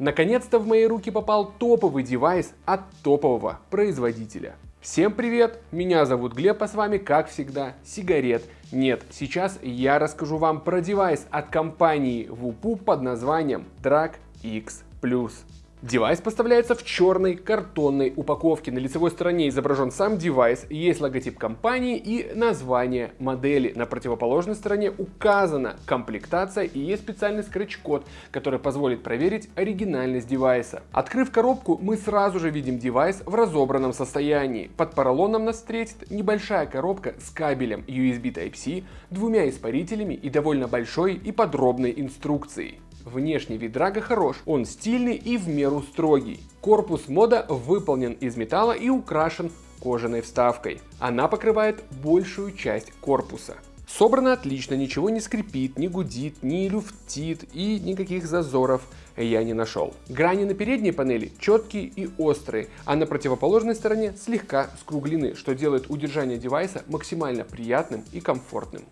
Наконец-то в мои руки попал топовый девайс от топового производителя. Всем привет, меня зовут Глеб, а с вами, как всегда, сигарет нет. Сейчас я расскажу вам про девайс от компании Voopoo под названием Drag X. Девайс поставляется в черной картонной упаковке. На лицевой стороне изображен сам девайс, есть логотип компании и название модели. На противоположной стороне указана комплектация и есть специальный скретч-код, который позволит проверить оригинальность девайса. Открыв коробку, мы сразу же видим девайс в разобранном состоянии. Под поролоном нас встретит небольшая коробка с кабелем USB Type-C, двумя испарителями и довольно большой и подробной инструкцией. Внешний вид драга хорош, он стильный и в меру строгий. Корпус мода выполнен из металла и украшен кожаной вставкой. Она покрывает большую часть корпуса. Собрано отлично, ничего не скрипит, не гудит, не люфтит и никаких зазоров я не нашел. Грани на передней панели четкие и острые, а на противоположной стороне слегка скруглены, что делает удержание девайса максимально приятным и комфортным.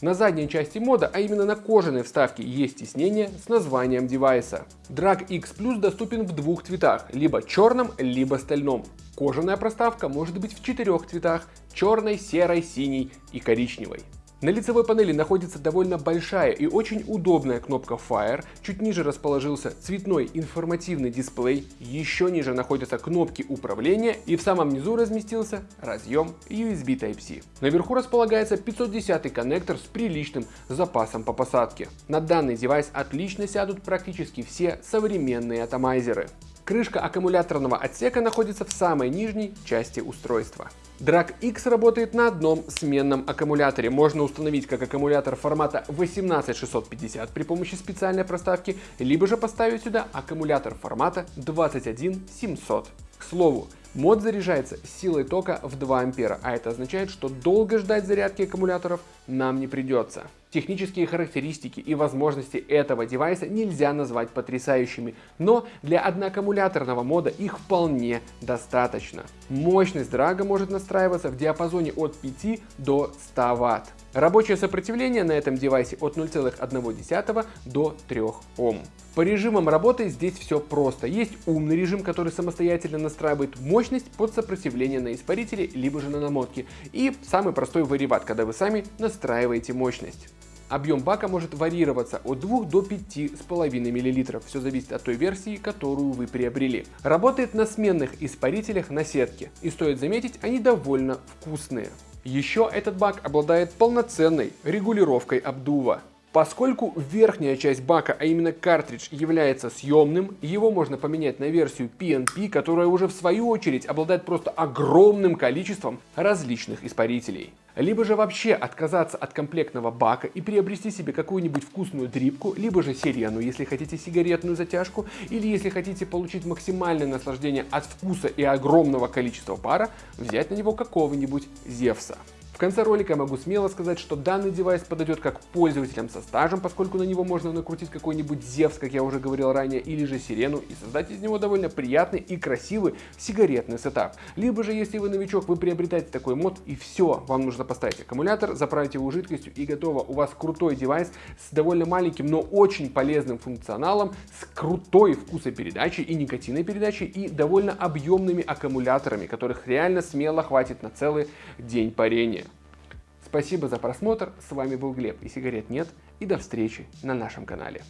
На задней части мода, а именно на кожаной вставке, есть тиснение с названием девайса. Drag X Plus доступен в двух цветах, либо черном, либо стальном. Кожаная проставка может быть в четырех цветах – черной, серой, синей и коричневой. На лицевой панели находится довольно большая и очень удобная кнопка Fire, чуть ниже расположился цветной информативный дисплей, еще ниже находятся кнопки управления и в самом низу разместился разъем USB Type-C. Наверху располагается 510 коннектор с приличным запасом по посадке. На данный девайс отлично сядут практически все современные атомайзеры. Крышка аккумуляторного отсека находится в самой нижней части устройства. Drag X работает на одном сменном аккумуляторе. Можно установить как аккумулятор формата 18650 при помощи специальной проставки, либо же поставить сюда аккумулятор формата 21700. К слову, Мод заряжается силой тока в 2 ампера, а это означает, что долго ждать зарядки аккумуляторов нам не придется. Технические характеристики и возможности этого девайса нельзя назвать потрясающими, но для одноаккумуляторного мода их вполне достаточно. Мощность драга может настраиваться в диапазоне от 5 до 100 Вт. Рабочее сопротивление на этом девайсе от 0,1 до 3 Ом. По режимам работы здесь все просто. Есть умный режим, который самостоятельно настраивает мощность под сопротивление на испарителе, либо же на намотке. И самый простой вариват, когда вы сами настраиваете мощность. Объем бака может варьироваться от 2 до 5,5 мл, все зависит от той версии, которую вы приобрели. Работает на сменных испарителях на сетке, и стоит заметить, они довольно вкусные. Еще этот бак обладает полноценной регулировкой обдува. Поскольку верхняя часть бака, а именно картридж, является съемным, его можно поменять на версию PNP, которая уже в свою очередь обладает просто огромным количеством различных испарителей либо же вообще отказаться от комплектного бака и приобрести себе какую-нибудь вкусную дрипку, либо же сирену, если хотите сигаретную затяжку, или если хотите получить максимальное наслаждение от вкуса и огромного количества пара, взять на него какого-нибудь Зевса. В конце ролика я могу смело сказать, что данный девайс подойдет как пользователям со стажем, поскольку на него можно накрутить какой-нибудь Зевс, как я уже говорил ранее, или же Сирену и создать из него довольно приятный и красивый сигаретный сетап. Либо же, если вы новичок, вы приобретаете такой мод и все, вам нужно поставить аккумулятор, заправить его жидкостью и готово. У вас крутой девайс с довольно маленьким, но очень полезным функционалом, с крутой вкусопередачей и никотиной передачей и довольно объемными аккумуляторами, которых реально смело хватит на целый день парения. Спасибо за просмотр, с вами был Глеб и сигарет нет, и до встречи на нашем канале.